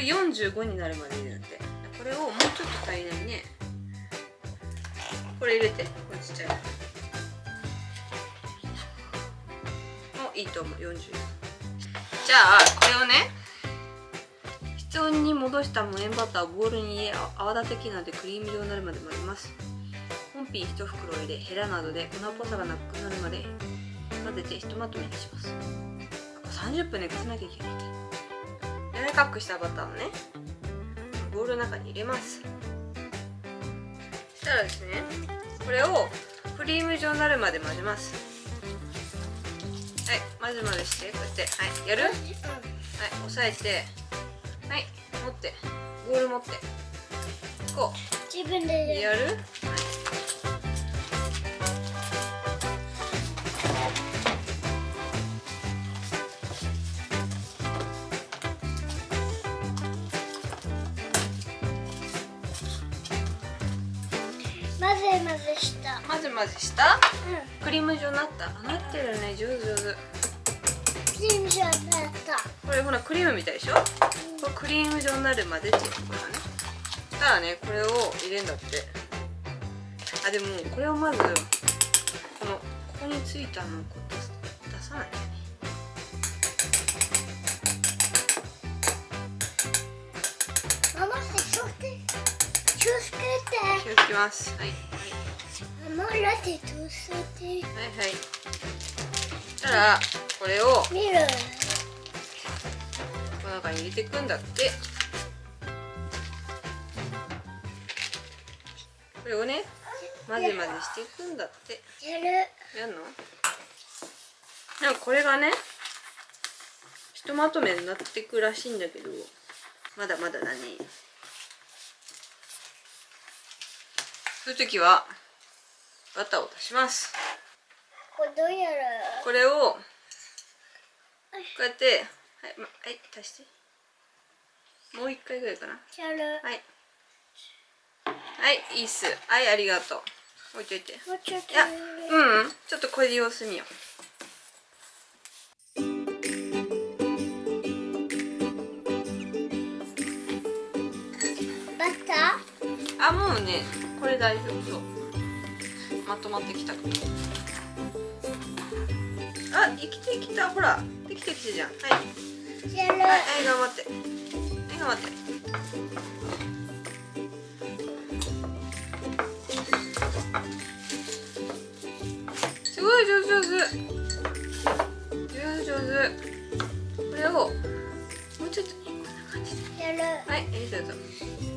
れ45になるまで入れるんだって。これをもうちょっと足りないね。これ入れてこれちっちゃいもういいと思う。40じゃあこれをね室温に戻した無塩バターをボウルに入れ泡立て器などでクリーム状になるまで混ぜます。本品1袋入れヘラなどで粉っぽさがなくなるまで混ぜてひとまとめにします。30分寝かせなきゃいけない。柔らかくしたバターをねボウルの中に入れます。そしたらですねこれをクリーム状になるまで混ぜます。はい混ぜ混ぜしてこうやってはいやる？はい押さえてはい持ってボウル持ってこ自分でうやる？混ぜ混ぜした。混ぜ混ぜした？うクリーム状になった？あなってるね上手上手。んクリーム状になった。これほらクリームみたいでしょ？これクリーム状になるまでっていうところだね。そしたらねこれを入れんだって。あでもこれをまずこのここについたのをこ気をつけます。はい。はいはい。はいそしたらこれを見るこの中に入れていくんだって。これをね混ぜ混ぜしていくんだって。やる。やんの？なんかこれがねひとまとめになってくらしいんだけどまだまだだねそういう時はバターを足します。これどうやるこれをこうやってはい、ま、はい足して。もう一回ぐらいかな。やる。はい。はいいいっす。はいありがとう。置いといて。もうちょいやうんうん。ちょっとこれで様子見よう。バタあもうねこれ大丈夫。そう。まとまってきた。からあ生きてきた。ほら。できてきてじゃん。はい。はい、はい、頑張って。はい頑張って。すごい上手上手。上手上手。これをもうちょっとこんな感じで。やる。はい、えー、どうぞ。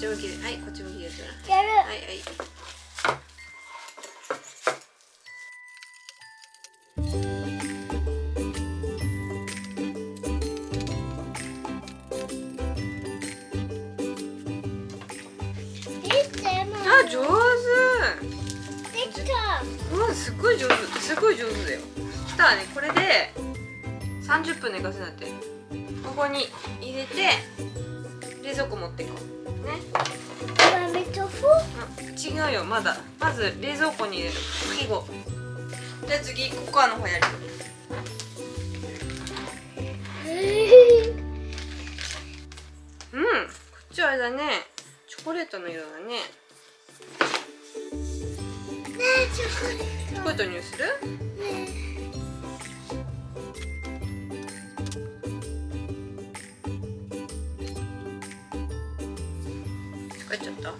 ち向きで、はい、こっち向きでやって。やるはいはい。あ、上手。できたうん、すごい上手、すごい上手。だよ。そしたね、これで30分寝かせなって。ここに入れて冷蔵庫持っていこう。ね。マミトフあ違うよ、まだ。まず冷蔵庫に入れる。最後。じゃあ次ココアの方やる。うん、こっちはあれだね。チョコレートの色だね。ねえチョコレーチョコレートにする？トね疲れちゃった？ほん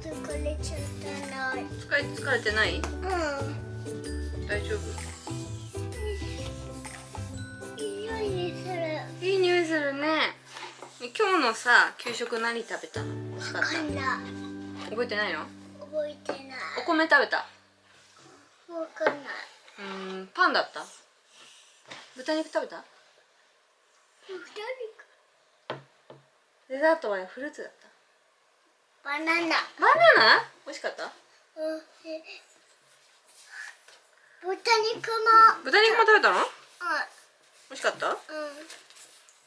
とこれちょっとない疲れ疲れてない？うん大丈夫？いい匂いするいい匂いするね。今日のさ給食何食べたの？美味しかっ。覚えてないの？覚覚えてないお米食べた？わかんないうーんパンだった？豚肉食べた？二人デザートはフルーツだった？バナナ。バナナ？美味しかった？うん。え豚肉も。豚肉も食べたの？あ美味しかった？あうん。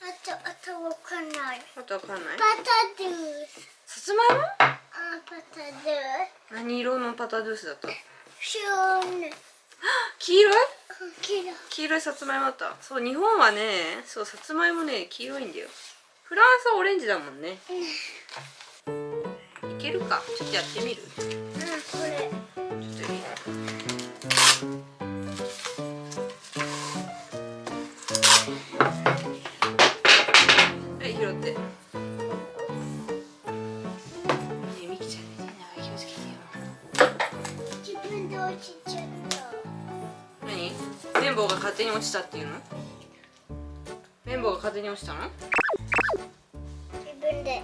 あとあとわかんない。とわかんない？パタドゥース。さつまいも？あパタドゥー何色のパタドゥースだった？スシューン黄色。い黄色いさつまいもだった。そう日本はねそうさつまいもね黄色いんだよフランスはオレンジだもんね。いけるか？ちょっとやってみる？ちょうんこれっといい。はい拾って。ねえみきちゃんね気をつけてよ。自分で落ちちゃった。何？綿棒が勝手に落ちたっていうの？綿棒が勝手に落ちたの？で。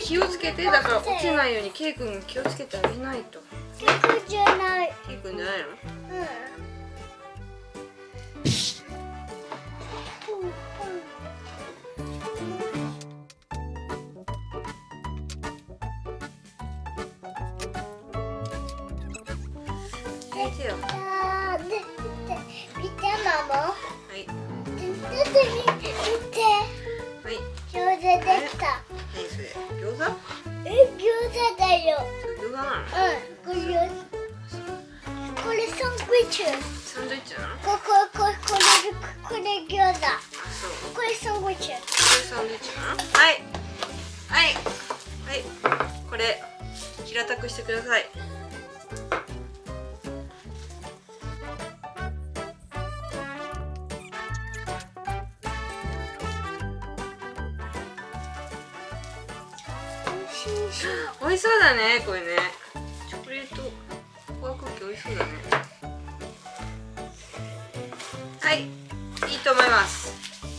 気をつけてだから落ちないようにケイ君が気をつけてあげないと結構じゃないケイ君じゃないのうん入れてよ見てはい。餃子できた。何それ餃子？え餃子だよ。餃子なのうん。これこれサンドイッチサンドイッチなのここここれこれ餃子そうこれサンドイッチこれサンドイッチなのはいはいはいこれ平たくしてください美味しそうだねこれね。チョコレートコアクッキー美味しそうだね。はいいいと思います。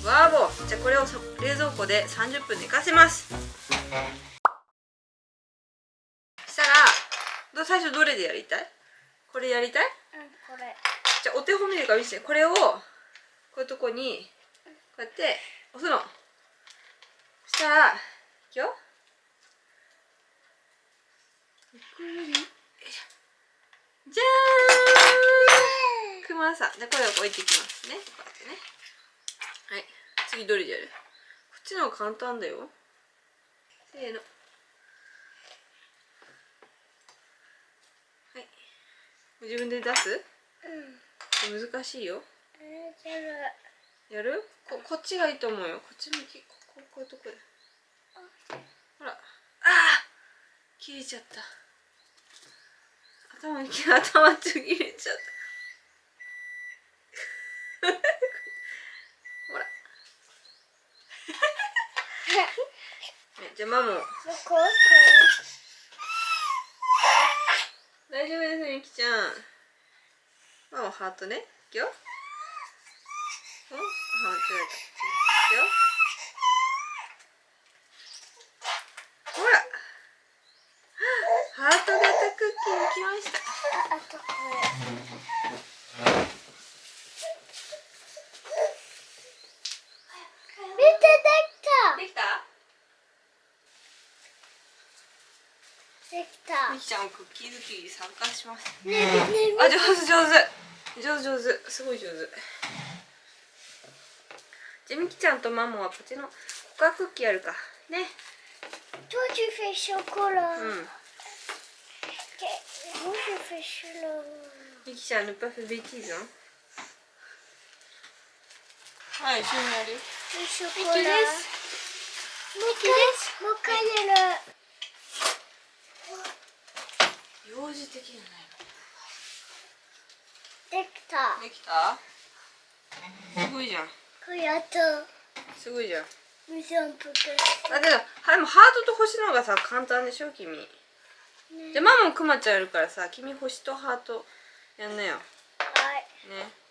わーぼー。じゃあこれをそ冷蔵庫で30分寝かせます。したらど最初どれでやりたい？これやりたい？うんこれ。じゃあお手本見るから見せて。これをこういうとこにこうやって押すの。そしたらいくよよいしょじゃーん。くまさん。でこれを置いていきますね。こうやってね。はい。次どれでやるこっちの方が簡単だよ。せーの。はい。自分で出す？うん。難しいよ。やる？ここっちがいいと思うよ。こっち向き。こここういうとこでほら。ああ切れちゃった頭頭ちぎれちゃった。ほら。じゃあマ大丈夫ですみきちゃん。マモハートね。いくよ。おあ間違えた。いくよ。ほら。ハート型クッキーできました。ああと。これ見てできた？できた。できたみきちゃんもクッキー作りに参加します。ねえ。ねえあ上手上手。上手上手。すごい上手。じゃあみきちゃんとマモはこっちのコカクッキーやるか。ね。Toi tu fais chocolat. うん Moi je fais chocolat. みきちゃんルパフェベティーズンはい一緒にやる Le chocolat. ですもう一回もう一回やる。幼児的じゃできた。できたすごいじゃんこれあとすごいじゃん水をぷく。だけどはいもうハートと星の方がさ簡単でしょ君ねじゃあママもクマちゃんやるからさ君星とハートやんなよ。はい。ね。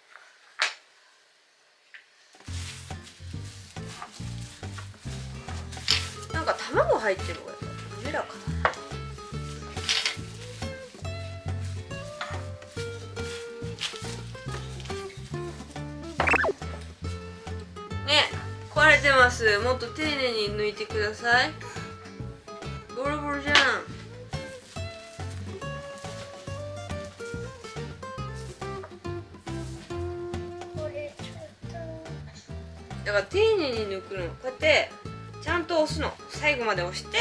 入ってる方がやっぱ滑らかだな。ね壊れてます。もっと丁寧に抜いてくださいから丁寧に抜くの。こうやってちゃんと押すの。最後まで押して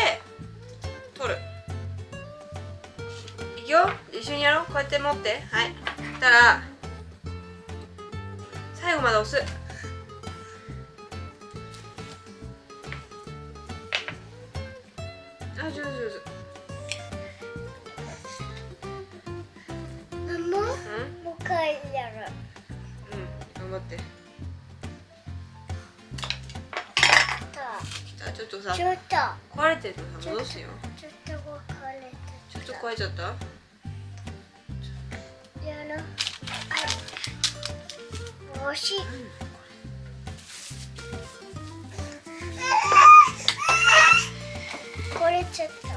取る。いくよ。一緒にやろう。こうやって持って。はい。したら最後まで押す。あ上手上手とママうん？もう一回やる。うん。頑張ってちょっとさちょっと。壊れてるとさ戻すよ。ちょっと分かれてちょっと壊れちゃったやろう。あ惜しい。これちょっと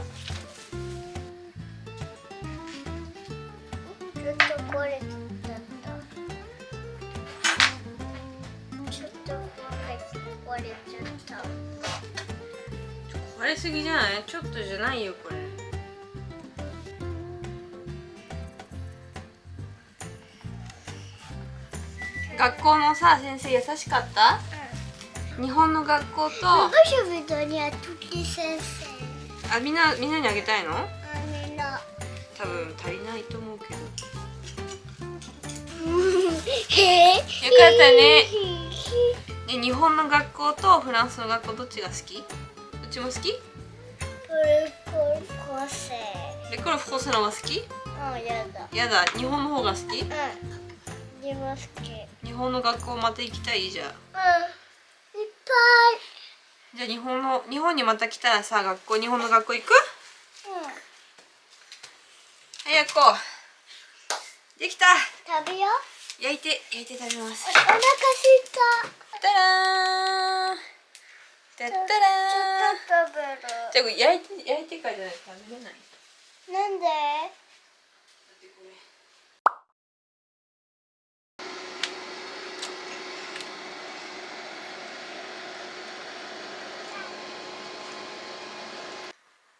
すぎじゃない？ちょっとじゃないよこれ。学校のさ先生優しかった？日本の学校と？あみんなみんなにあげたいの？多分足りないと思うけど。よかったね。ね日本の学校とフランスの学校どっちが好き？どっちも好き？プルコルコセレコルフコスの方が好き？あやだ。やだ。日本の方が好き？うん自分好き。うんいっ日本の学校また行きたい？じゃんぱじゃあ日本の日本にまた来たらさ学校日本の学校行く？い早くこう。できた。うん食べよう。焼いて焼いて食べます。お腹すいた。たらーんたったらじゃあこれ焼いて焼いてからじゃないと食べれない。なんで？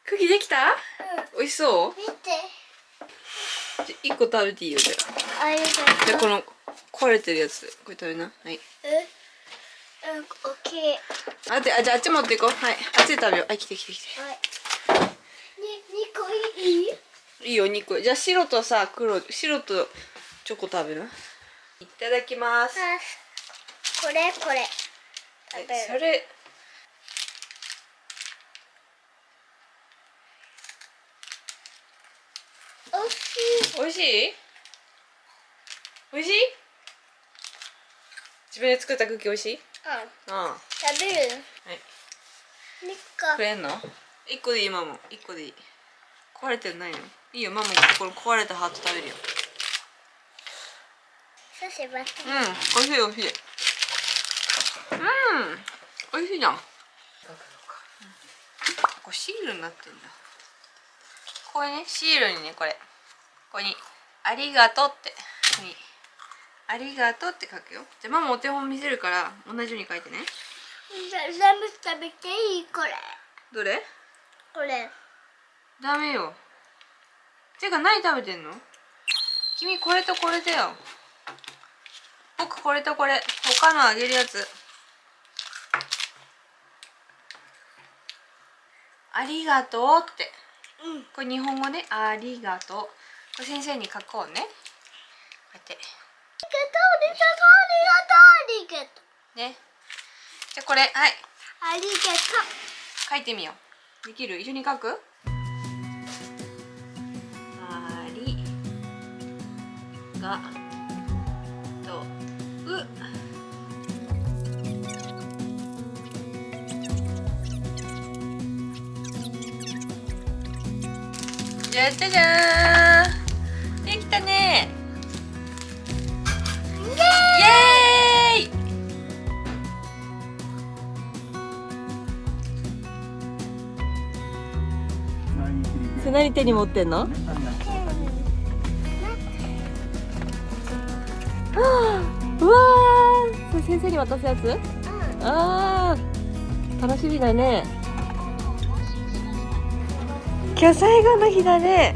クできた？美味しそう？見て。じゃあ1個食べていいよじゃあ。じゃあこの壊れてるやつこれ食べな。はい。え？うん、オッケー。あであじゃああっち持っていこうはいあっちで食べようあ来て来て来てはい。ね、二個いい？いいよ2個じゃあ白とさ黒白とチョコ食べる？いただきますあ、これ、これ。食べる。えそれおいしい。美味しい？しい？自分で作ったクッキー美味しい？うん、あ。食べる。あはい。く。れんの？1個でいいママ。1個でいい。壊れてないの？いいよママこの壊れたハート食べるよ。うん美味しい美味しい。うん美味しいじゃん。これシールになってんだ。これねシールにねこれ。ここに「ありがとう」って。ここに「ありがとう」って書くよ。じゃあママお手本見せるから同じように書いてね。全部食べていい？これ。どれ？これ。ダメよ。てか何食べてんの？君これとこれだよ。僕これとこれ。他のあげるやつ。ありがとうって。うん。これ日本語でありがとう。これ先生に書こうね。こうやって。ありがとう、ありがとう、ありがとう。ね。じゃあこれはい。ありがと書いてみよう。できる？一緒に書く？ありがとう。じゃじゃじゃーん何手に持ってんの？うわー。それ先生に渡すやつ？あー。楽しみだね。今日最後の日だね